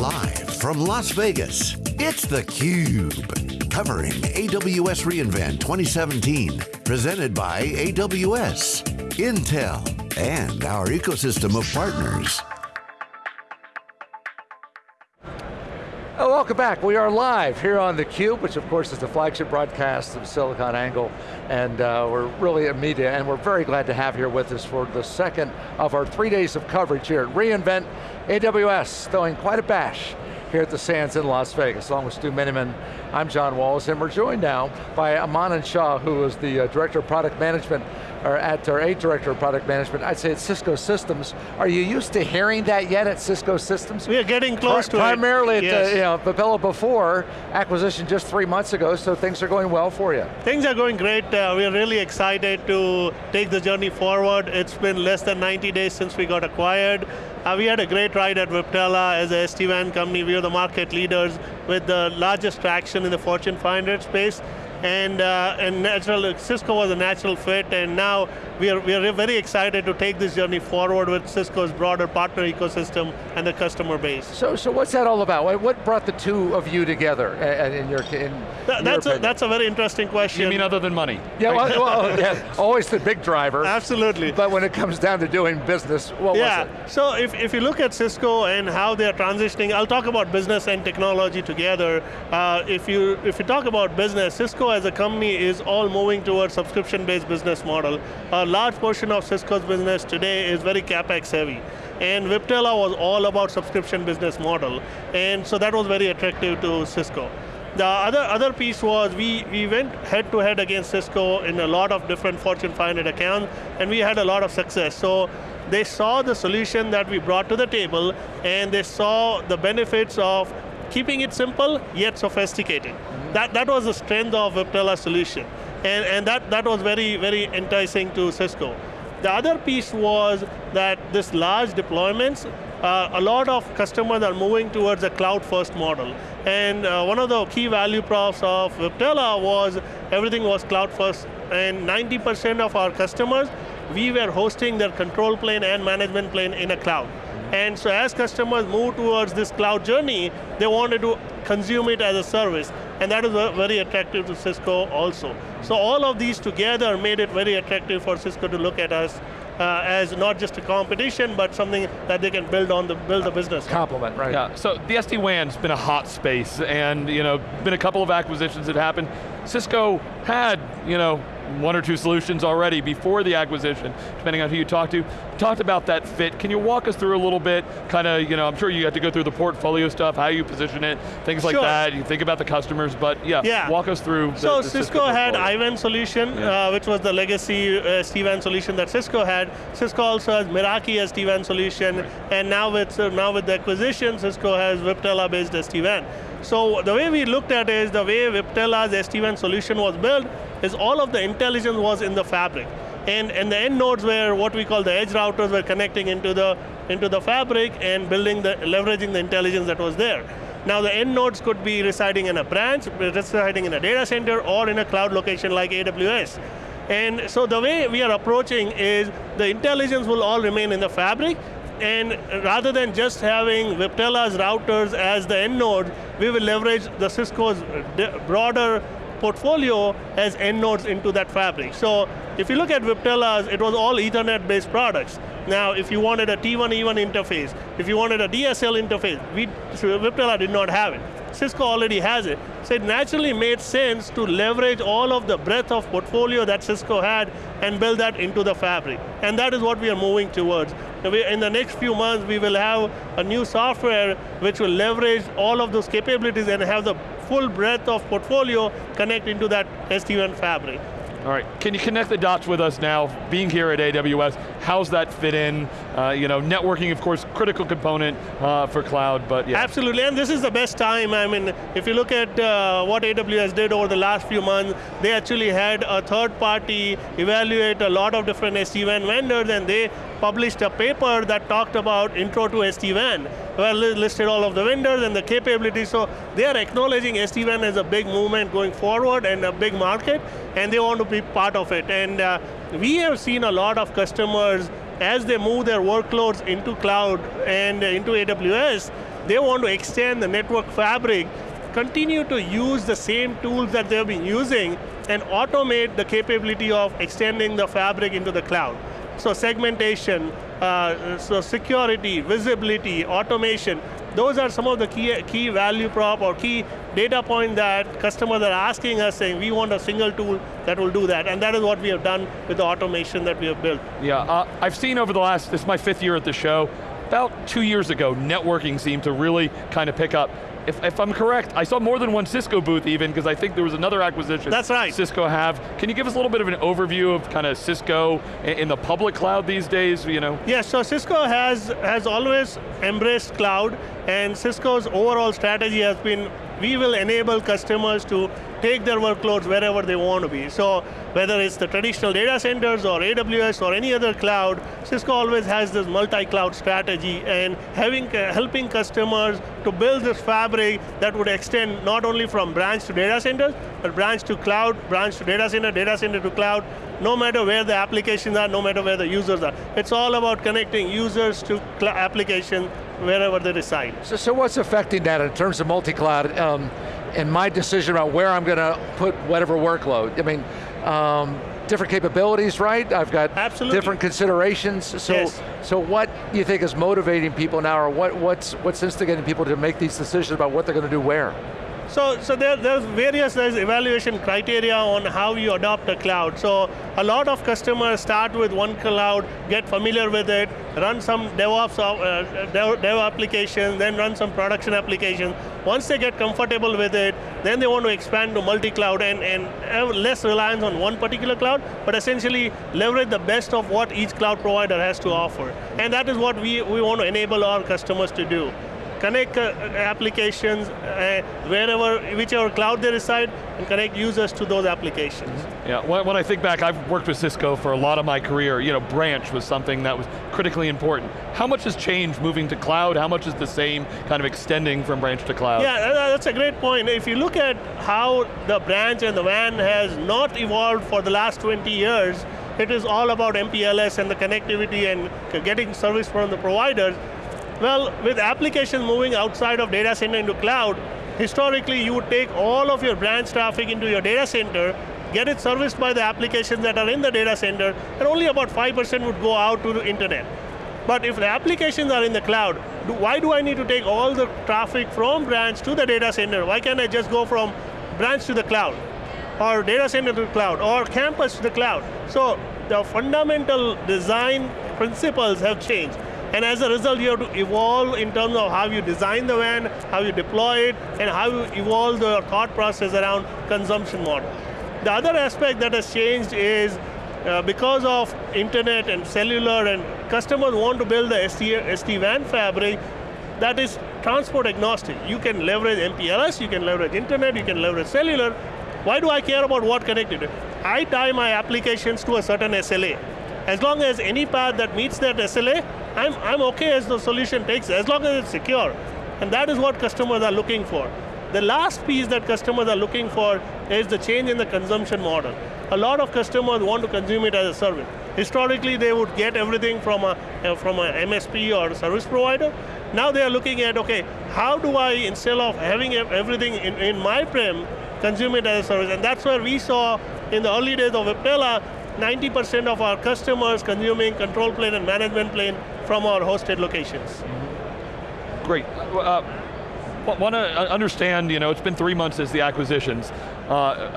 Live from Las Vegas, it's theCUBE. Covering AWS reInvent 2017. Presented by AWS, Intel, and our ecosystem of partners. Welcome back. We are live here on theCUBE, which of course is the flagship broadcast of SiliconANGLE, and uh, we're really a media, and we're very glad to have here with us for the second of our three days of coverage here at reInvent AWS, throwing quite a bash here at the Sands in Las Vegas, along with Stu Miniman. I'm John Walls, and we're joined now by Manan Shah, who is the uh, Director of Product Management or at our A Director of Product Management, I'd say at Cisco Systems. Are you used to hearing that yet at Cisco Systems? We are getting close Pri to primarily it. Primarily at yes. you know, Viptela before, acquisition just three months ago, so things are going well for you. Things are going great. Uh, we're really excited to take the journey forward. It's been less than 90 days since we got acquired. Uh, we had a great ride at Viptela as a SD-WAN company. We are the market leaders with the largest traction in the Fortune 500 space and uh, and natural Cisco was a natural fit, and now we are we are very excited to take this journey forward with Cisco's broader partner ecosystem and the customer base. So so what's that all about? What brought the two of you together in your in Th that's your a, that's a very interesting question. You mean other than money? Yeah, well, well yeah, always the big driver. Absolutely. But when it comes down to doing business, what yeah. was it? So if if you look at Cisco and how they are transitioning, I'll talk about business and technology together. Uh, if you if you talk about business, Cisco as a company is all moving towards subscription-based business model. A large portion of Cisco's business today is very CapEx heavy. And Viptela was all about subscription business model. And so that was very attractive to Cisco. The other, other piece was we, we went head to head against Cisco in a lot of different Fortune 500 accounts, and we had a lot of success. So they saw the solution that we brought to the table, and they saw the benefits of keeping it simple, yet sophisticated. That, that was the strength of Viptela solution. And, and that, that was very, very enticing to Cisco. The other piece was that this large deployments, uh, a lot of customers are moving towards a cloud first model. And uh, one of the key value props of Viptela was everything was cloud first. And 90% of our customers, we were hosting their control plane and management plane in a cloud. And so as customers move towards this cloud journey, they wanted to consume it as a service. And that is very attractive to Cisco also. So all of these together made it very attractive for Cisco to look at us uh, as not just a competition, but something that they can build on the build the business. Complement, right? Yeah. So the SD-WAN's been a hot space, and you know, been a couple of acquisitions that happened. Cisco had, you know, one or two solutions already before the acquisition, depending on who you talk to. Talked about that fit. Can you walk us through a little bit, kind of, you know, I'm sure you have to go through the portfolio stuff, how you position it, things like sure. that. You think about the customers, but yeah, yeah. walk us through. So the, the Cisco, Cisco had IWAN solution, yeah. uh, which was the legacy uh, SD-WAN solution that Cisco had. Cisco also has Meraki SD-WAN solution, right. and now with, uh, now with the acquisition, Cisco has Viptela-based SD-WAN. So the way we looked at it is the way Viptela's SD-WAN solution was built is all of the intelligence was in the fabric. And, and the end nodes were what we call the edge routers were connecting into the, into the fabric and building the, leveraging the intelligence that was there. Now the end nodes could be residing in a branch, residing in a data center, or in a cloud location like AWS. And so the way we are approaching is the intelligence will all remain in the fabric, and rather than just having Viptela's routers as the end node, we will leverage the Cisco's broader portfolio as end nodes into that fabric. So if you look at Viptela's, it was all Ethernet based products. Now, if you wanted a T1E1 interface, if you wanted a DSL interface, we, Viptela did not have it. Cisco already has it. So it naturally made sense to leverage all of the breadth of portfolio that Cisco had and build that into the fabric. And that is what we are moving towards. In the next few months, we will have a new software which will leverage all of those capabilities and have the full breadth of portfolio connect into that SD-WAN fabric. All right, can you connect the dots with us now, being here at AWS, how's that fit in? Uh, you know, networking, of course, critical component uh, for cloud, but yeah. Absolutely, and this is the best time. I mean, if you look at uh, what AWS did over the last few months, they actually had a third party evaluate a lot of different SD-WAN vendors, and they published a paper that talked about intro to SD-WAN, well, listed all of the vendors and the capabilities, so they are acknowledging SD-WAN as a big movement going forward and a big market, and they want to be part of it. And uh, we have seen a lot of customers as they move their workloads into cloud and into AWS, they want to extend the network fabric, continue to use the same tools that they've been using, and automate the capability of extending the fabric into the cloud. So segmentation, uh, so security, visibility, automation, those are some of the key, key value prop or key data point that customers are asking us saying, we want a single tool that will do that. And that is what we have done with the automation that we have built. Yeah, uh, I've seen over the last, this is my fifth year at the show, about two years ago, networking seemed to really kind of pick up if, if, I'm correct, I saw more than one Cisco booth even, because I think there was another acquisition That's right. Cisco have. Can you give us a little bit of an overview of kind of Cisco in, the public cloud these days, you know? Yes, so Cisco has, has always embraced cloud, and Cisco's overall strategy has been, we will enable customers to take their workloads wherever they want to be. So whether it's the traditional data centers or AWS or any other cloud, Cisco always has this multi-cloud strategy and having, uh, helping customers to build this fabric that would extend not only from branch to data centers, but branch to cloud, branch to data center, data center to cloud, no matter where the applications are, no matter where the users are. It's all about connecting users to application wherever they reside. So, so what's affecting that in terms of multi-cloud? Um, and my decision about where I'm going to put whatever workload. I mean, um, different capabilities, right? I've got Absolutely. different considerations. So, yes. so what do you think is motivating people now, or what, what's, what's instigating people to make these decisions about what they're going to do where? So, so there, there's various there's evaluation criteria on how you adopt a cloud. So a lot of customers start with one cloud, get familiar with it, run some DevOps uh, dev, dev applications, then run some production applications. Once they get comfortable with it, then they want to expand to multi-cloud and, and have less reliance on one particular cloud, but essentially leverage the best of what each cloud provider has to offer. And that is what we, we want to enable our customers to do connect uh, applications uh, wherever, whichever cloud they reside, and connect users to those applications. Yeah, when, when, I think back, I've worked with Cisco for a lot of my career. You know, branch was something that was critically important. How much has changed moving to cloud? How much is the same kind of extending from branch to cloud? Yeah, that's a great point. If you look at how the branch and the WAN has not evolved for the last 20 years, it is all about MPLS and the connectivity and getting service from the providers. Well, with applications moving outside of data center into cloud, historically you would take all of your branch traffic into your data center, get it serviced by the applications that are in the data center, and only about 5% would go out to the internet. But if the applications are in the cloud, do, why do I need to take all the traffic from branch to the data center? Why can't I just go from branch to the cloud? Or data center to the cloud, or campus to the cloud? So the fundamental design principles have changed. And as a result, you have to evolve in terms of how you design the WAN, how you deploy it, and how you evolve the thought process around consumption model. The other aspect that has changed is uh, because of internet and cellular and customers want to build the SD, SD-WAN fabric that is transport agnostic. You can leverage MPLS, you can leverage internet, you can leverage cellular. Why do I care about what connected? I tie my applications to a certain SLA. As long as any path that meets that SLA, I'm, I'm okay as the solution takes, as long as it's secure. And that is what customers are looking for. The last piece that customers are looking for is the change in the consumption model. A lot of customers want to consume it as a service. Historically, they would get everything from a, uh, from a MSP or a service provider. Now they are looking at, okay, how do I, instead of having everything in, in my prem, consume it as a service? And that's where we saw in the early days of Viptela, 90% of our customers consuming control plane and management plane from our hosted locations. Great. Uh, want to understand, you know, it's been three months since the acquisitions. Uh,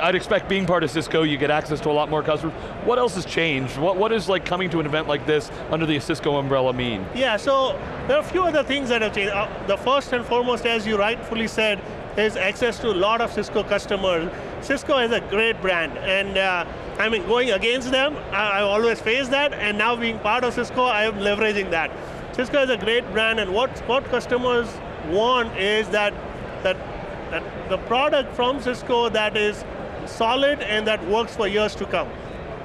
I, would expect being part of Cisco, you get access to a lot more customers. What else has changed? What, what is like coming to an event like this under the Cisco umbrella mean? Yeah, so there are a few other things that have changed. Uh, the first and foremost, as you rightfully said, is access to a lot of Cisco customers. Cisco is a great brand, and uh, I mean, going against them, I, I always face that, and now being part of Cisco, I am leveraging that. Cisco is a great brand, and what, what customers want is that, that, that the product from Cisco that is solid and that works for years to come.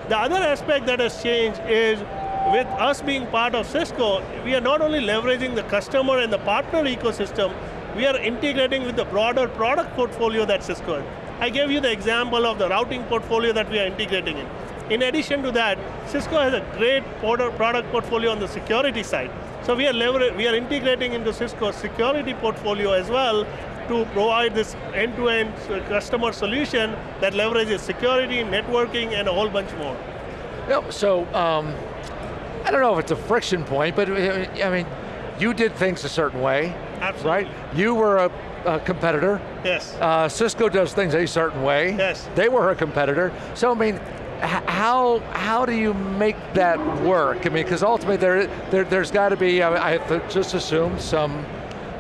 The other aspect that has changed is with us being part of Cisco, we are not only leveraging the customer and the partner ecosystem, we are integrating with the broader product portfolio that Cisco has. I gave you the example of the routing portfolio that we are integrating in. In addition to that, Cisco has a great product portfolio on the security side. So we are, we are integrating into Cisco's security portfolio as well to provide this end-to-end -end customer solution that leverages security, networking, and a whole bunch more. Yep, so um, I don't know if it's a friction point, but I mean, you did things a certain way, Absolutely. right? You were a, a competitor. Yes. Uh, Cisco does things a certain way. Yes. They were a competitor. So I mean, how how do you make that work? I mean, because ultimately there, there there's got to be. I, I have just assume some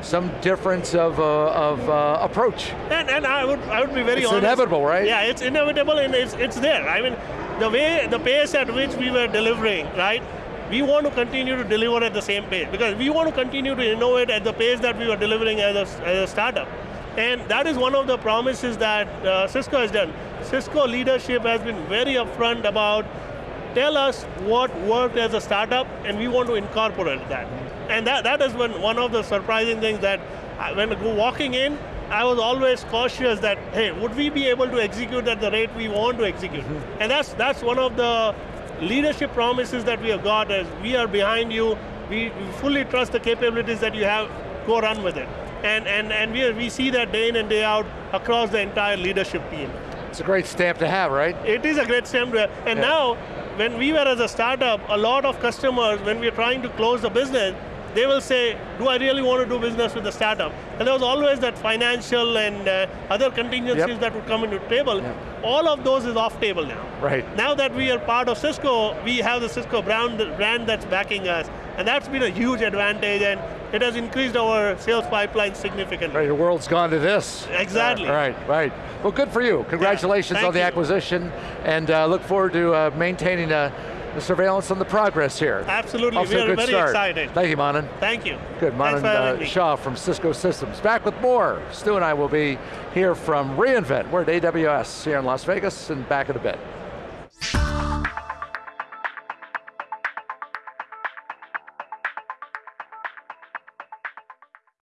some difference of, uh, of uh, approach. And, and I would I would be very it's honest. inevitable, right? Yeah, it's inevitable and it's, it's there. I mean, the way, the pace at which we were delivering, right? We want to continue to deliver at the same pace because we want to continue to innovate at the pace that we were delivering as a, as a startup. And that is one of the promises that uh, Cisco has done. Cisco leadership has been very upfront about tell us what worked as a startup and we want to incorporate that. And that, that has been one of the surprising things that when walking in, I was always cautious that, hey, would we be able to execute at the rate we want to execute? Mm -hmm. And that's, that's one of the leadership promises that we have got as we are behind you, we, we fully trust the capabilities that you have, go run with it. And, and, and we, we see that day in and day out across the entire leadership team. It's a great stamp to have, right? It is a great stamp to have. And yeah. now, when we were as a startup, a lot of customers, when we are trying to close the business, they will say, do I really want to do business with the startup? And there was always that financial and uh, other contingencies yep. that would come into the table. Yep. All of those is off table now. Right. Now that we are part of Cisco, we have the Cisco brand, brand that's backing us. And that's been a huge advantage and it has increased our sales pipeline significantly. Right, the world's gone to this. Exactly. Uh, right, right. Well, good for you. Congratulations yeah, on the you. acquisition and uh, look forward to uh, maintaining a the surveillance on the progress here. Absolutely, Off we are very start. excited. Thank you, Manan. Thank you. Good, Manan uh, Shah from Cisco Systems. Back with more. Stu and I will be here from reInvent. We're at AWS here in Las Vegas and back in a bit.